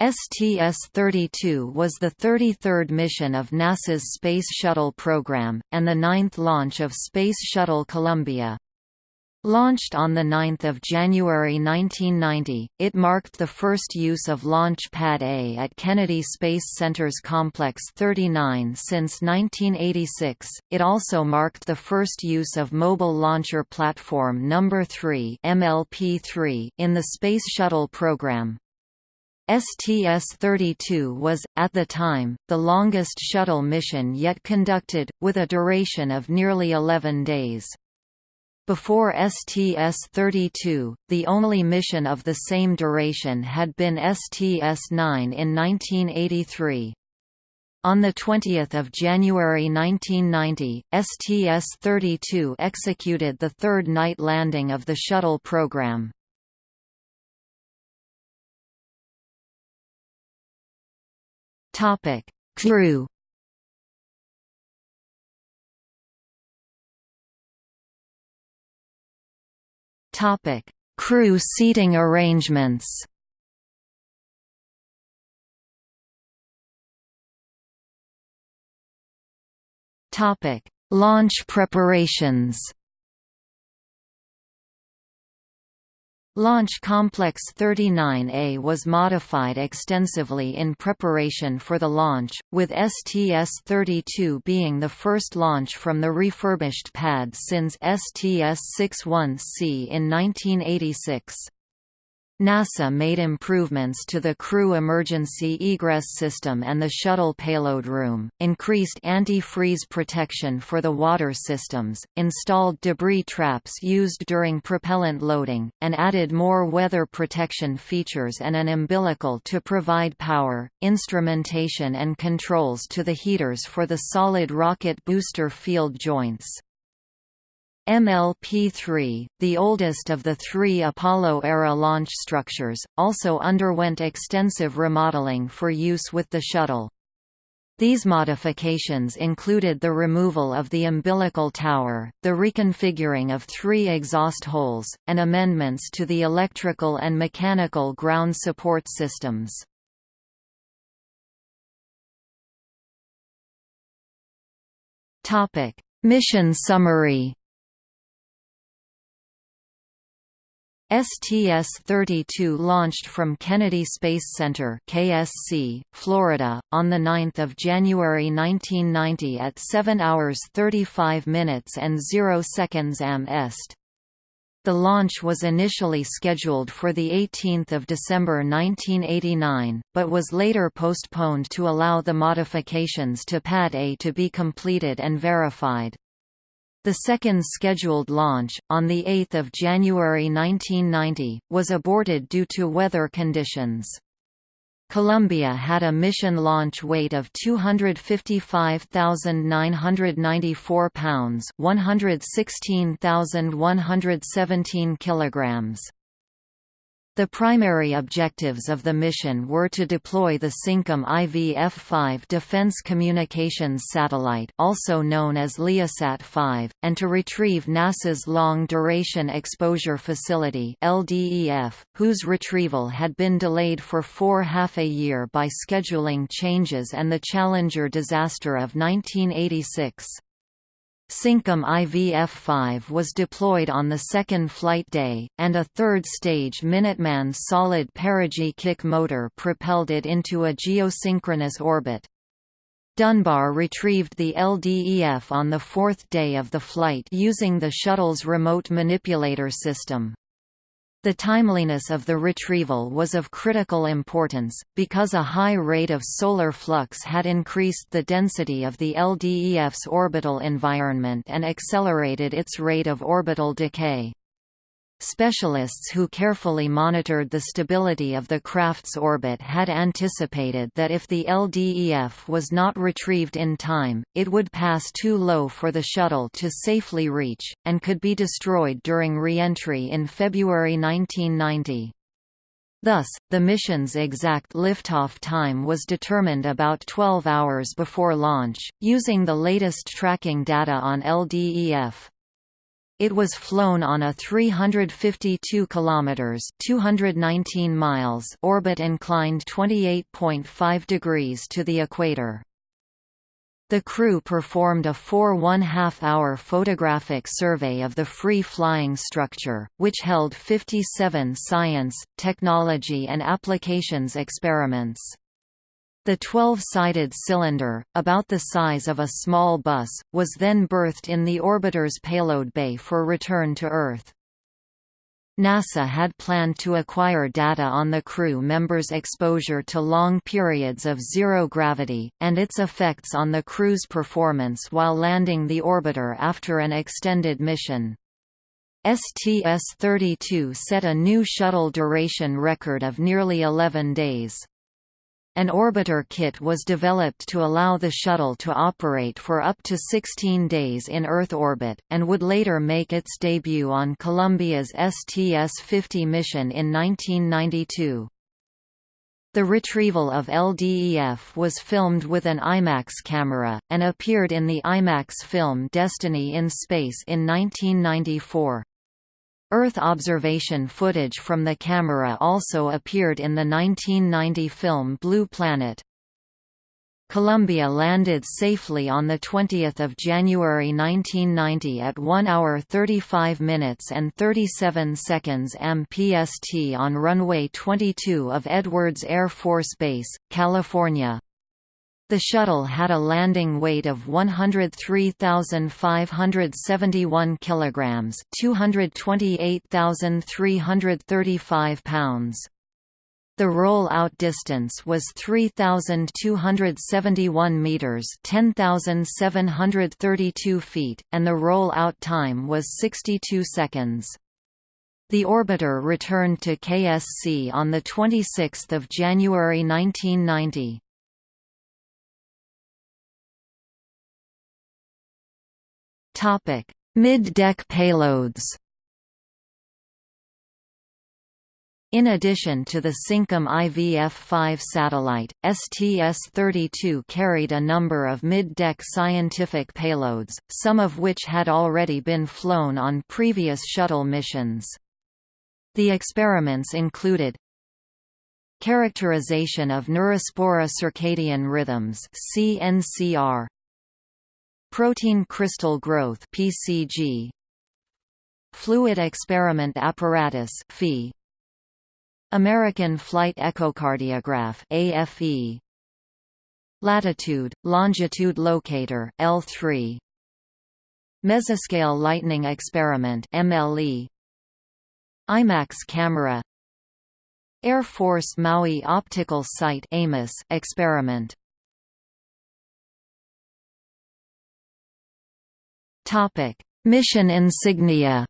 STS-32 was the 33rd mission of NASA's Space Shuttle program, and the ninth launch of Space Shuttle Columbia. Launched on 9 January 1990, it marked the first use of Launch Pad A at Kennedy Space Center's Complex 39 since 1986. It also marked the first use of Mobile Launcher Platform No. 3 (MLP-3) in the Space Shuttle program. STS-32 was, at the time, the longest shuttle mission yet conducted, with a duration of nearly 11 days. Before STS-32, the only mission of the same duration had been STS-9 in 1983. On 20 January 1990, STS-32 executed the third night landing of the shuttle program. Topic: Crew. Topic: Crew seating arrangements. Topic: Launch preparations. Launch Complex 39A was modified extensively in preparation for the launch, with STS-32 being the first launch from the refurbished pad since STS-61C in 1986. NASA made improvements to the crew emergency egress system and the shuttle payload room, increased anti-freeze protection for the water systems, installed debris traps used during propellant loading, and added more weather protection features and an umbilical to provide power, instrumentation and controls to the heaters for the solid rocket booster field joints. MLP-3, the oldest of the three Apollo-era launch structures, also underwent extensive remodeling for use with the shuttle. These modifications included the removal of the umbilical tower, the reconfiguring of three exhaust holes, and amendments to the electrical and mechanical ground support systems. Mission summary STS-32 launched from Kennedy Space Center KSC, Florida, on 9 January 1990 at 7 hours 35 minutes and 0 seconds am est. The launch was initially scheduled for 18 December 1989, but was later postponed to allow the modifications to Pad A to be completed and verified. The second scheduled launch, on 8 January 1990, was aborted due to weather conditions. Columbia had a mission launch weight of 255,994 pounds, 116,117 kilograms. The primary objectives of the mission were to deploy the SYNCOM IVF-5 Defense Communications Satellite also known as Leasat-5, and to retrieve NASA's Long Duration Exposure Facility LDEF, whose retrieval had been delayed for four half a year by scheduling changes and the Challenger disaster of 1986. SYNCOM IVF-5 was deployed on the second flight day, and a third-stage Minuteman solid perigee kick motor propelled it into a geosynchronous orbit. Dunbar retrieved the LDEF on the fourth day of the flight using the shuttle's remote manipulator system. The timeliness of the retrieval was of critical importance, because a high rate of solar flux had increased the density of the LDEF's orbital environment and accelerated its rate of orbital decay. Specialists who carefully monitored the stability of the craft's orbit had anticipated that if the LDEF was not retrieved in time, it would pass too low for the shuttle to safely reach, and could be destroyed during re-entry in February 1990. Thus, the mission's exact liftoff time was determined about 12 hours before launch, using the latest tracking data on LDEF. It was flown on a 352 kilometers (219 miles) orbit inclined 28.5 degrees to the equator. The crew performed a four one-half-hour photographic survey of the free-flying structure, which held 57 science, technology and applications experiments. The 12-sided cylinder, about the size of a small bus, was then berthed in the orbiter's payload bay for return to Earth. NASA had planned to acquire data on the crew members' exposure to long periods of zero gravity, and its effects on the crew's performance while landing the orbiter after an extended mission. STS-32 set a new shuttle duration record of nearly 11 days. An orbiter kit was developed to allow the shuttle to operate for up to 16 days in Earth orbit, and would later make its debut on Columbia's STS-50 mission in 1992. The retrieval of LDEF was filmed with an IMAX camera, and appeared in the IMAX film Destiny in Space in 1994. Earth observation footage from the camera also appeared in the 1990 film Blue Planet. Columbia landed safely on 20 January 1990 at 1 hour 35 minutes and 37 seconds MPST on runway 22 of Edwards Air Force Base, California. The shuttle had a landing weight of 103,571 kilograms, 228,335 pounds. The roll-out distance was 3,271 meters, 10,732 feet, and the roll-out time was 62 seconds. The orbiter returned to KSC on the 26th of January 1990. Mid-deck payloads In addition to the Syncom IVF-5 satellite, STS-32 carried a number of mid-deck scientific payloads, some of which had already been flown on previous shuttle missions. The experiments included Characterization of neurospora circadian rhythms CNCR, Protein crystal growth PCG Fluid experiment apparatus FE American flight echocardiograph AFE Latitude longitude locator L3 Mesoscale lightning experiment MLE IMAX camera. Air Force Maui optical site AMOS experiment Mission insignia.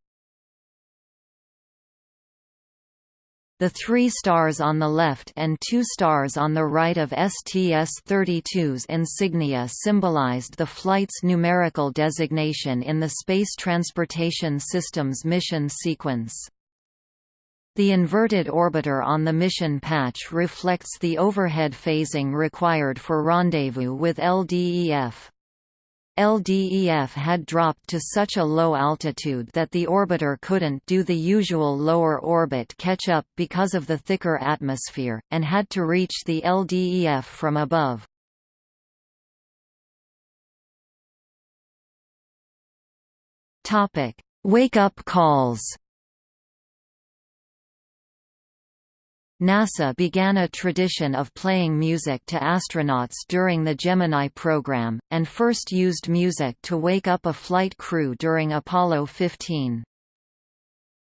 The three stars on the left and two stars on the right of STS-32's insignia symbolized the flight's numerical designation in the Space Transportation System's mission sequence. The inverted orbiter on the mission patch reflects the overhead phasing required for rendezvous with LDEF. LDEF had dropped to such a low altitude that the orbiter couldn't do the usual lower orbit catch-up because of the thicker atmosphere, and had to reach the LDEF from above. Wake-up calls NASA began a tradition of playing music to astronauts during the Gemini program, and first used music to wake up a flight crew during Apollo 15.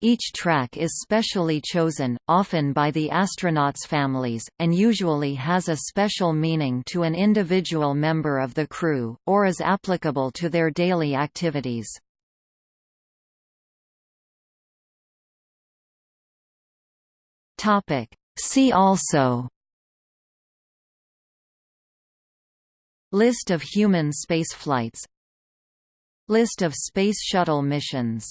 Each track is specially chosen, often by the astronauts' families, and usually has a special meaning to an individual member of the crew, or is applicable to their daily activities. Topic See also List of human spaceflights List of Space Shuttle missions